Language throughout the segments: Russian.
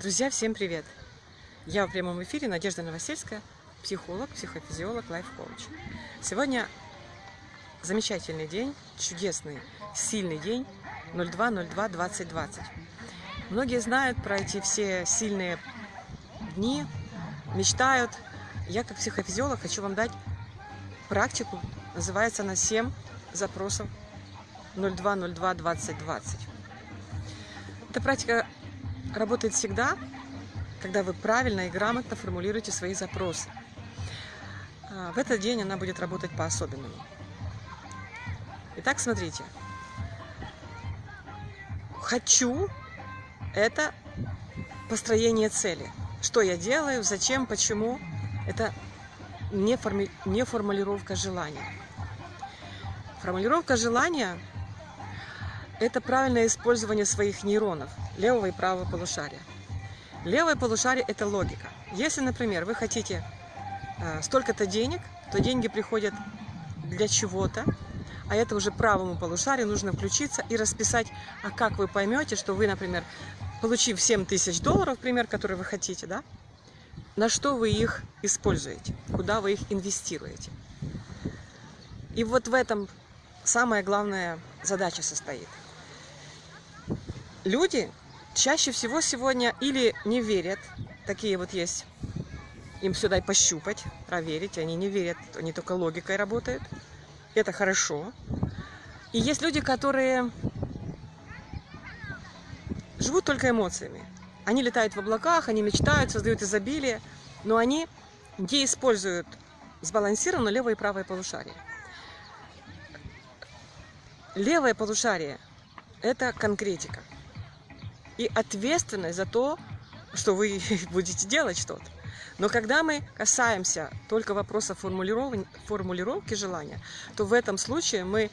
Друзья, всем привет! Я в прямом эфире Надежда Новосельская, психолог, психофизиолог, лайф-коуч. Сегодня замечательный день, чудесный, сильный день 02.02.2020. Многие знают про эти все сильные дни, мечтают. Я как психофизиолог хочу вам дать практику, называется она 7 запросов 02.02.2020. Эта практика работает всегда, когда вы правильно и грамотно формулируете свои запросы. А, в этот день она будет работать по-особенному. Итак, смотрите. Хочу – это построение цели. Что я делаю, зачем, почему – это не, форми... формулировка желания. Формулировка желания это правильное использование своих нейронов, левого и правого полушария. Левое полушарие – это логика. Если, например, вы хотите э, столько-то денег, то деньги приходят для чего-то, а это уже правому полушарию нужно включиться и расписать, а как вы поймете, что вы, например, получив 7 тысяч долларов, пример, который вы хотите, да, на что вы их используете, куда вы их инвестируете. И вот в этом самая главная задача состоит – люди чаще всего сегодня или не верят, такие вот есть, им сюда и пощупать, проверить, они не верят, они только логикой работают, это хорошо. И есть люди, которые живут только эмоциями. Они летают в облаках, они мечтают, создают изобилие, но они не используют сбалансированно левое и правое полушарие. Левое полушарие – это конкретика и ответственность за то, что вы будете делать что-то. Но когда мы касаемся только вопроса формулировки желания, то в этом случае мы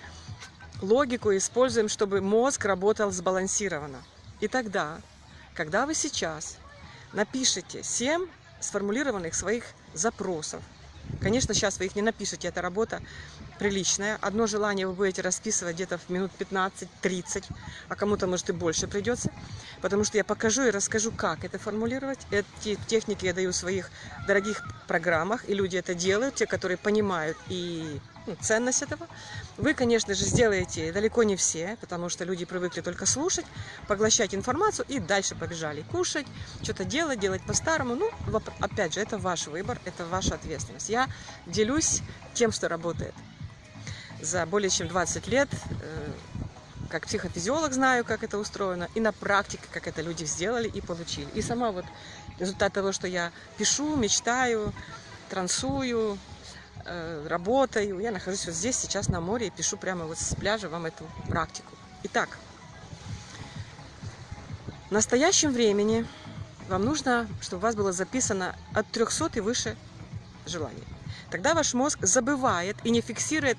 логику используем, чтобы мозг работал сбалансированно. И тогда, когда вы сейчас напишите 7 сформулированных своих запросов, конечно, сейчас вы их не напишете, это работа приличная. Одно желание вы будете расписывать где-то в минут 15-30, а кому-то, может, и больше придется. Потому что я покажу и расскажу, как это формулировать. Эти техники я даю в своих дорогих программах, и люди это делают, те, которые понимают и ну, ценность этого. Вы, конечно же, сделаете далеко не все, потому что люди привыкли только слушать, поглощать информацию и дальше побежали кушать, что-то делать, делать по-старому. Ну, опять же, это ваш выбор, это ваша ответственность. Я делюсь тем, что работает за более чем 20 лет, э, как психофизиолог знаю, как это устроено, и на практике, как это люди сделали и получили. И сама вот результат того, что я пишу, мечтаю, трансую, э, работаю. Я нахожусь вот здесь сейчас на море и пишу прямо вот с пляжа вам эту практику. Итак, в настоящем времени вам нужно, чтобы у вас было записано от 300 и выше желаний. Тогда ваш мозг забывает и не фиксирует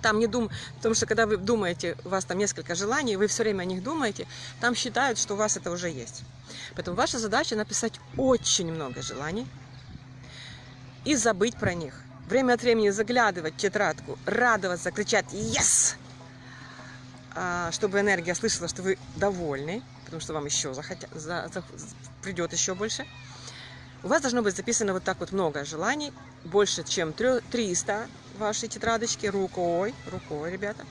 там не дум... Потому что когда вы думаете, у вас там несколько желаний, вы все время о них думаете, там считают, что у вас это уже есть. Поэтому ваша задача написать очень много желаний и забыть про них. Время от времени заглядывать в тетрадку, радоваться, кричать «Yes!», а, чтобы энергия слышала, что вы довольны, потому что вам еще захотя... за... За... придет еще больше. У вас должно быть записано вот так вот много желаний, больше, чем 300 вашей тетрадочки рукой, рукой, ребята.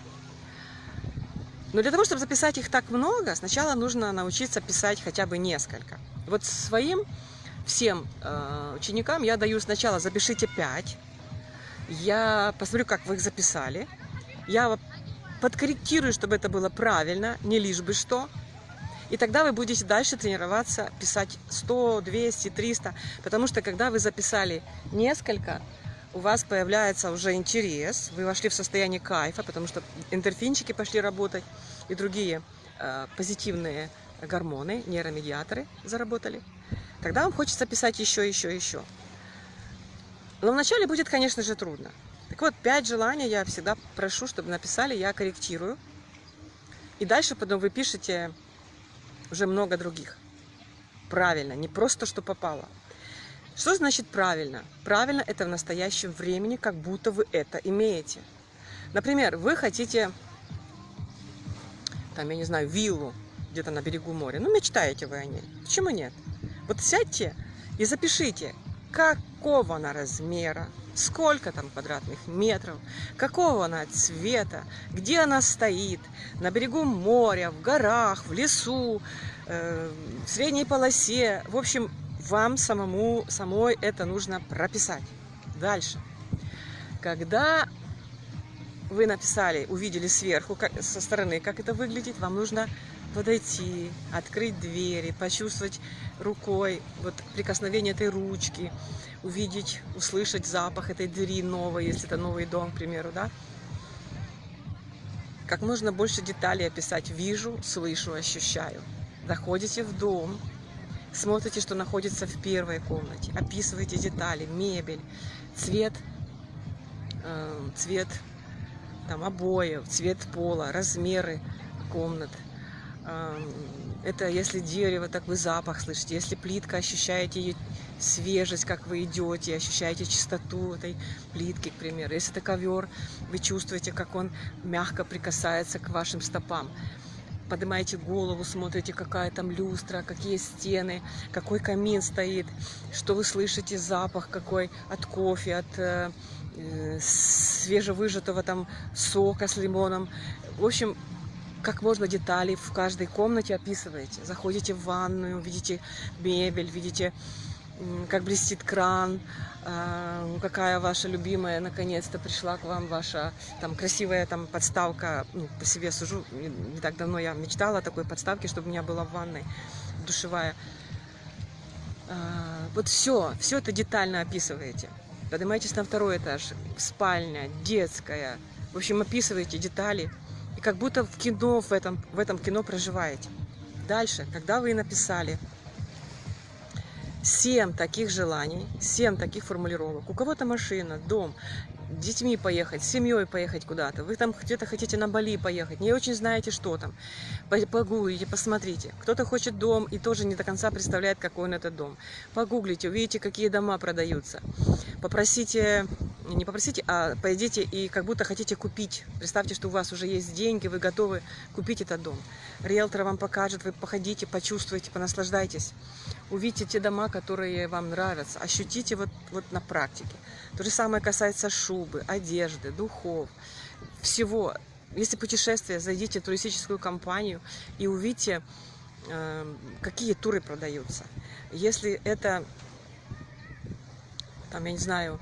Но для того, чтобы записать их так много, сначала нужно научиться писать хотя бы несколько. Вот своим всем э, ученикам я даю сначала запишите 5. Я посмотрю, как вы их записали. Я подкорректирую, чтобы это было правильно, не лишь бы что. И тогда вы будете дальше тренироваться, писать 100, 200, 300. Потому что когда вы записали несколько, у вас появляется уже интерес, вы вошли в состояние кайфа, потому что эндорфинчики пошли работать и другие э, позитивные гормоны, нейромедиаторы заработали. Тогда вам хочется писать еще, еще, еще. Но вначале будет, конечно же, трудно. Так вот, пять желаний я всегда прошу, чтобы написали, я корректирую. И дальше потом вы пишете уже много других. Правильно, не просто, что попало. Что значит правильно? Правильно это в настоящем времени, как будто вы это имеете. Например, вы хотите, там, я не знаю, виллу где-то на берегу моря. Ну, мечтаете вы о ней. Почему нет? Вот сядьте и запишите, какого она размера, сколько там квадратных метров, какого она цвета, где она стоит, на берегу моря, в горах, в лесу, э, в средней полосе. В общем, вам самому, самой это нужно прописать. Дальше. Когда вы написали, увидели сверху, как, со стороны, как это выглядит, вам нужно подойти, открыть двери, почувствовать рукой вот прикосновение этой ручки, увидеть, услышать запах этой двери новой, если это новый дом, к примеру, да. Как можно больше деталей описать. Вижу, слышу, ощущаю. Заходите в дом, смотрите, что находится в первой комнате, описывайте детали, мебель, цвет, э, цвет там обоев, цвет пола, размеры комнат. Это если дерево, так вы запах слышите. Если плитка, ощущаете ее свежесть, как вы идете, ощущаете чистоту этой плитки, к примеру. Если это ковер, вы чувствуете, как он мягко прикасается к вашим стопам. Поднимаете голову, смотрите, какая там люстра, какие стены, какой камин стоит, что вы слышите, запах какой от кофе, от э, Э, свежевыжатого там сока с лимоном. В общем, как можно детали в каждой комнате описываете. Заходите в ванную, видите мебель, видите, как блестит кран, а, какая ваша любимая, наконец-то пришла к вам ваша там красивая там подставка, ну, по себе сужу, не так давно я мечтала о такой подставке, чтобы у меня была в ванной душевая. А, вот все, все это детально описываете. Поднимаетесь на второй этаж, спальня, детская. В общем, описываете детали. И как будто в кино, в этом, в этом кино проживаете. Дальше, когда вы написали 7 таких желаний, 7 таких формулировок. У кого-то машина, дом, детьми поехать, с семьей поехать куда-то. Вы там где-то хотите на Бали поехать, не очень знаете, что там. Погуглите, посмотрите. Кто-то хочет дом и тоже не до конца представляет, какой он этот дом. Погуглите, увидите, какие дома продаются. Попросите, не попросите, а пойдите и как будто хотите купить. Представьте, что у вас уже есть деньги, вы готовы купить этот дом. Риэлтор вам покажет, вы походите, почувствуйте, понаслаждайтесь. Увидите те дома, которые вам нравятся. Ощутите вот, вот на практике. То же самое касается шубы, одежды, духов, всего. Если путешествие, зайдите в туристическую компанию и увидите, э, какие туры продаются. Если это, там, я не знаю,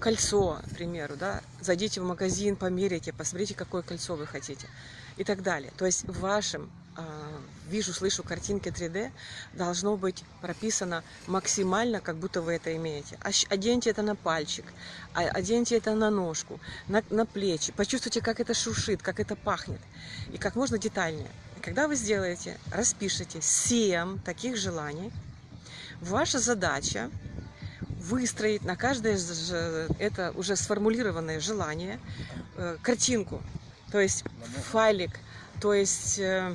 кольцо, к примеру, да, зайдите в магазин, померите, посмотрите, какое кольцо вы хотите и так далее. То есть в вашем а, вижу, слышу картинки 3D, должно быть прописано максимально, как будто вы это имеете. Оденьте это на пальчик, а, оденьте это на ножку, на, на плечи. Почувствуйте, как это шуршит, как это пахнет. И как можно детальнее. Когда вы сделаете, распишите 7 таких желаний, ваша задача выстроить на каждое это уже сформулированное желание э, картинку, то есть файлик, то есть э,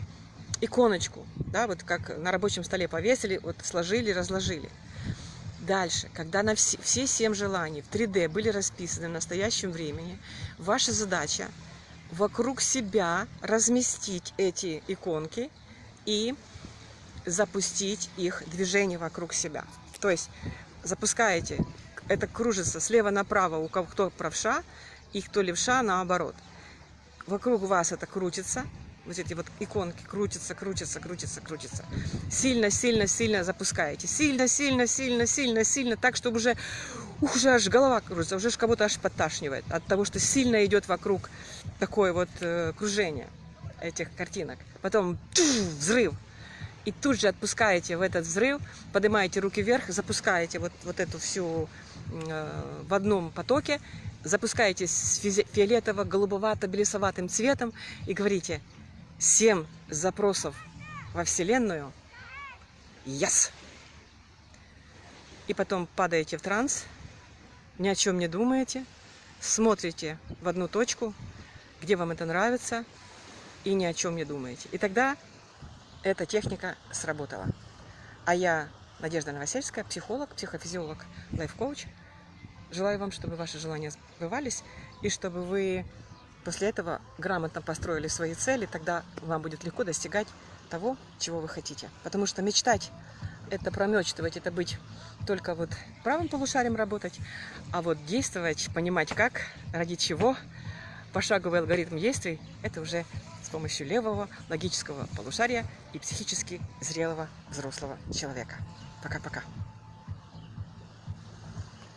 иконочку, да, вот как на рабочем столе повесили, вот сложили, разложили. Дальше, когда на все, все семь желаний в 3D были расписаны в настоящем времени, ваша задача вокруг себя разместить эти иконки и запустить их движение вокруг себя. То есть запускаете, это кружится слева направо, у кого кто правша, и кто левша наоборот. Вокруг вас это крутится, вот эти вот иконки крутятся, крутятся, крутятся, крутятся. Сильно, сильно, сильно запускаете. Сильно, сильно, сильно, сильно, сильно, так, чтобы уже, ух, уже аж голова крутится, уже кого-то аж подташнивает от того, что сильно идет вокруг такое вот э, кружение этих картинок. Потом чух, взрыв. И тут же отпускаете в этот взрыв, поднимаете руки вверх, запускаете вот, вот эту всю э, в одном потоке, запускаете с фиолетово-голубовато-белесоватым цветом и говорите 7 запросов во Вселенную. Yes! И потом падаете в транс, ни о чем не думаете, смотрите в одну точку, где вам это нравится, и ни о чем не думаете. И тогда эта техника сработала. А я, Надежда Новосельская, психолог, психофизиолог, лайф-коуч. Желаю вам, чтобы ваши желания сбывались, и чтобы вы после этого грамотно построили свои цели, тогда вам будет легко достигать того, чего вы хотите. Потому что мечтать это промечтывать, это быть только вот правым полушарием работать, а вот действовать, понимать как, ради чего, пошаговый алгоритм действий, это уже с помощью левого логического полушария и психически зрелого взрослого человека. Пока-пока.